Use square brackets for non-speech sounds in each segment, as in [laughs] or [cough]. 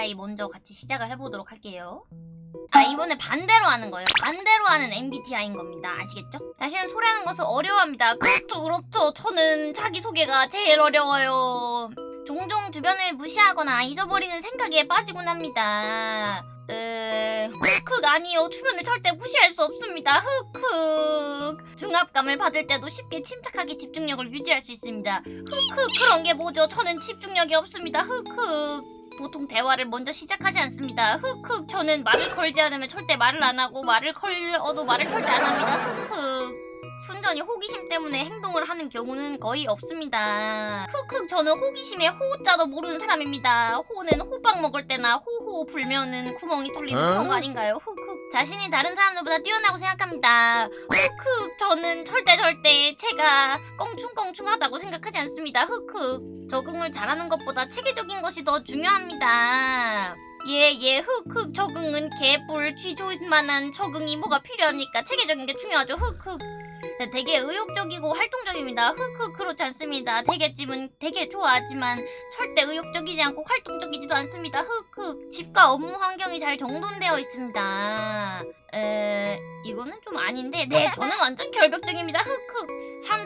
MBTI 먼저 같이 시작을 해보도록 할게요. 아 이번에 반대로 하는 거예요. 반대로 하는 MBTI인 겁니다. 아시겠죠? 자신을 소개하는 것을 어려워합니다. 그렇죠, 그렇죠. 저는 자기소개가 제일 어려워요. 종종 주변을 무시하거나 잊어버리는 생각에 빠지곤 합니다. 에... 흑흑 아니요. 주변을 절대 무시할 수 없습니다. 흑흑. 중압감을 받을 때도 쉽게 침착하게 집중력을 유지할 수 있습니다. 흑흑 그런 게 뭐죠? 저는 집중력이 없습니다. 흑흑. 보통 대화를 먼저 시작하지 않습니다. 흑흑 저는 말을 걸지 않으면 절대 말을 안 하고 말을 걸어도 말을 절대 안 합니다. 흑흑 순전히 호기심 때문에 행동을 하는 경우는 거의 없습니다. 흑흑 저는 호기심에 호자도 모르는 사람입니다. 호는 호박 먹을 때나 호호 불면은 구멍이 뚫리는 그런 거 아닌가요? 흑흑 자신이 다른 사람들보다 뛰어나고 생각합니다. 흑흑 저는 절대 절대 제가 껑충껑충하다고 생각하지 않습니다. 흑흑 적응을 잘하는 것보다 체계적인 것이 더 중요합니다. 예, 예, 흑 흑 적응은 개뿔 쥐조만한 적응이 뭐가 필요합니까? 체계적인 게 중요하죠. 흑 흑. 자, 되게 의욕적이고 활동적입니다. 흑 흑 그렇지 않습니다. 되겠지만 되게 좋아하지만 절대 의욕적이지 않고 활동적이지도 않습니다. 흑 흑 집과 업무 환경이 잘 정돈되어 있습니다. 에 이거는 좀 아닌데 네 저는 완전 결벽적입니다. 흑 흑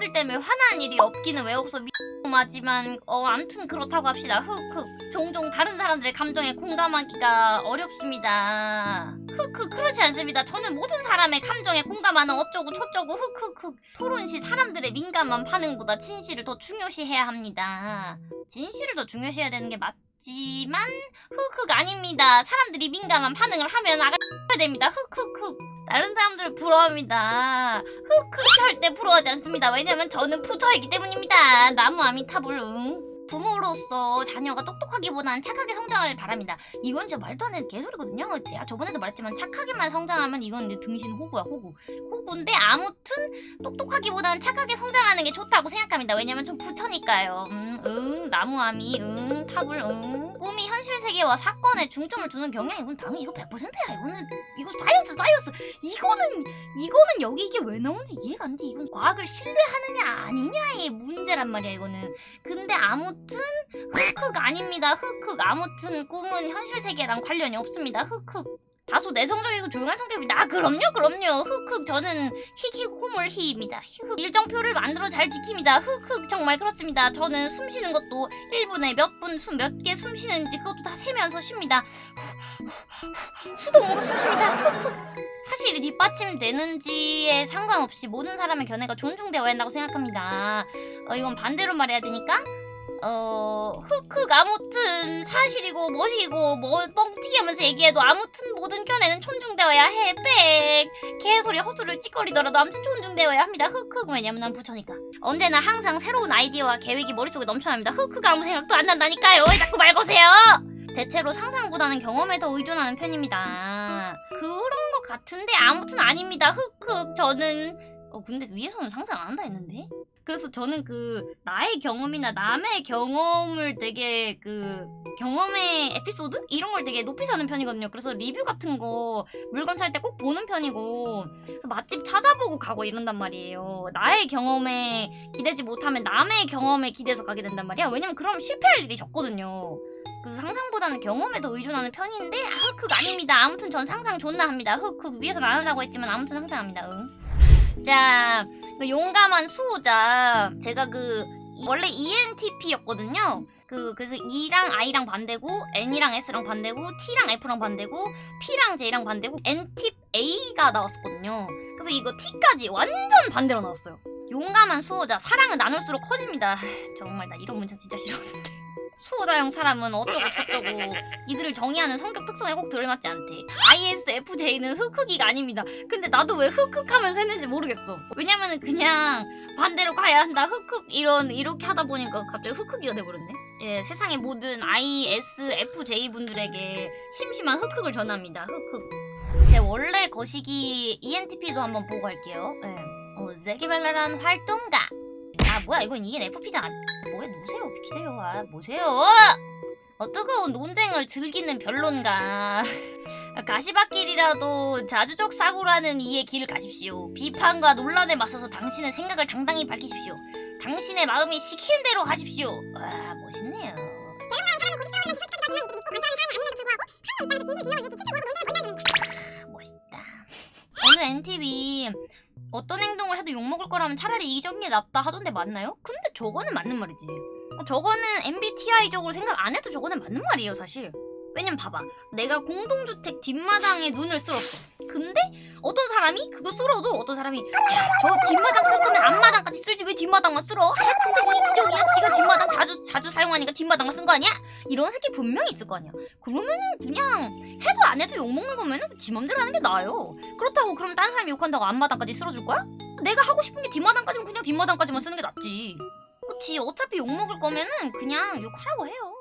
사람들 때문에 화나는 일이 없기는 왜 없어 미하지만 어 암튼 그렇다고 합시다. 흑흑 종종 다른 사람들의 감정에 공감하기가 어렵습니다. 흑흑 그렇지 않습니다. 저는 모든 사람의 감정에 공감하는 어쩌고 저쩌고 흑흑흑 토론 시 사람들의 민감한 반응보다 진실을 더 중요시해야 합니다. 진실을 더 중요시해야 되는 게 맞 지만 흑흑 아닙니다. 사람들이 민감한 반응을 하면 아가 됩니다. 흑흑흑 다른 사람들을 부러워합니다. 흑흑 절대 부러워하지 않습니다. 왜냐면 저는 부처이기 때문입니다. 나무 아미타불 응. 부모로서 자녀가 똑똑하기보다는 착하게 성장을 바랍니다. 이건 진짜 말도 안 되는 개소리거든요. 제가 저번에도 말했지만 착하게만 성장하면 이건 이제 등신 호구야 호구. 호구인데 아무튼 똑똑하기보다는 착하게 성장하는 게 좋다고 생각합니다. 왜냐면 전 부처니까요. 음, 응, 나무 아미, 응, 탑을, 응. 꿈이 현실 세계와 사건에 중점을 두는 경향 이건 당연히 이거 100%야. 이거는 이거 science science. 이거는 이거는 여기 이게 왜 나오는지 이해가 안 돼. 이건 과학을 신뢰하느냐 아니냐의 문제란 말이야 이거는. 근데 아무튼 흑흑 아닙니다. 흑흑 아무튼 꿈은 현실 세계랑 관련이 없습니다. 흑흑 다소 내성적이고 조용한 성격입니다. 아 그럼요 그럼요. 흑흑 저는 히히 호물 히입니다. 흑흑 일정표를 만들어 잘 지킵니다. 흑흑 정말 그렇습니다. 저는 숨 쉬는 것도 1분에 몇 분 숨 몇 개 숨 쉬는지 그것도 다 세면서 쉽니다. 수동으로 숨 쉽니다. 흑흑 사실이 뒷받침되는지에 상관없이 모든 사람의 견해가 존중되어야 한다고 생각합니다. 어, 이건 반대로 말해야 되니까 어 흑흑 아무튼 사실이고 뭐시고 뭐 뻥튀기 하면서 얘기해도 아무튼 모든 견해는 존중되어야 해. 빽. 개소리 헛소리를 찌꺼리더라도 아무튼 존중되어야 합니다. 흑흑. 왜냐면 난 부처니까. 언제나 항상 새로운 아이디어와 계획이 머릿속에 넘쳐납니다. 흑흑. 아무 생각도 안 난다니까요. 왜 자꾸 말 거세요? 대체로 상상보다는 경험에 더 의존하는 편입니다. 그런 것 같은데 아무튼 아닙니다. 흑흑. 저는 어 근데 위에서는 상상 안 한다 했는데 그래서 저는 그 나의 경험이나 남의 경험을 되게 그 경험의 에피소드 이런 걸 되게 높이 사는 편이거든요. 그래서 리뷰 같은 거 물건 살 때 꼭 보는 편이고 맛집 찾아보고 가고 이런단 말이에요. 나의 경험에 기대지 못하면 남의 경험에 기대서 가게 된단 말이야. 왜냐면 그럼 실패할 일이 적거든요. 그래서 상상보다는 경험에 더 의존하는 편인데 아, 흑흑 아닙니다. 아무튼 전 상상 존나 합니다. 흑흑 위에서 안 하려고 했지만 아무튼 상상합니다. 응. 자, 그 용감한 수호자 제가 그 이- 원래 ENTP였거든요. 그 그래서 E랑 I랑 반대고 N이랑 S랑 반대고 T랑 F랑 반대고 P랑 J랑 반대고 N팁 A가 나왔었거든요. 그래서 이거 T까지 완전 반대로 나왔어요. 용감한 수호자 사랑은 나눌수록 커집니다. [sighs] 정말 나 이런 문장 진짜 싫었는데. 수호자형 사람은 어쩌고 저쩌고 이들을 정의하는 성격 특성에 꼭 들어맞지 않대. ISFJ는 흑흑이가 아닙니다. 근데 나도 왜 흑흑하면서 했는지 모르겠어. 왜냐면은 그냥 반대로 가야 한다. 흑흑 이런 이렇게 하다 보니까 갑자기 흑흑이가 돼버렸네. 예, 세상의 모든 ISFJ 분들에게 심심한 흑흑을 전합니다. 흑흑. 제 원래 거시기 ENTP도 한번 보고 갈게요. 예. 어, 세기발랄한 활동가. 아 뭐야 이건 이게 FP잖아. 뭐야 누구세요? 비키세요. 아 뭐세요? 어, 뜨거운 논쟁을 즐기는 변론가. [laughs] 가시밭길이라도 자주적 사고라는 이의 길을 가십시오. 비판과 논란에 맞서서 당신의 생각을 당당히 밝히십시오. 당신의 마음이 시키는 대로 하십시오. 와 멋있네요. 크, 멋있다. [laughs] 어느 NTV 어떤 행동을 해도 욕먹을 거라면 차라리 이기적인 게 낫다 하던데 맞나요? 근데 저거는 맞는 말이지. 저거는 MBTI적으로 생각 안 해도 저거는 맞는 말이에요 사실. 왜냐면 봐봐 내가 공동주택 뒷마당에 눈을 쓸었어 근데 어떤 사람이 그거 쓸어도 어떤 사람이 야 저 뒷마당 쓸 거면 앞마당까지 쓸지 왜 뒷마당만 쓸어? 하여튼 이 기적이야. 지가 뒷마당 자주 자주 사용하니까 뒷마당만 쓴 거 아니야? 이런 새끼 분명히 있을 거 아니야. 그러면은 그냥 해도 안 해도 욕먹는 거면은 지 맘대로 하는 게 나아요. 그렇다고 그럼 딴 사람이 욕한다고 앞마당까지 쓸어줄 거야? 내가 하고 싶은 게 뒷마당까지면 그냥 뒷마당까지만 쓰는 게 낫지. 그치. 어차피 욕먹을 거면은 그냥 욕하라고 해요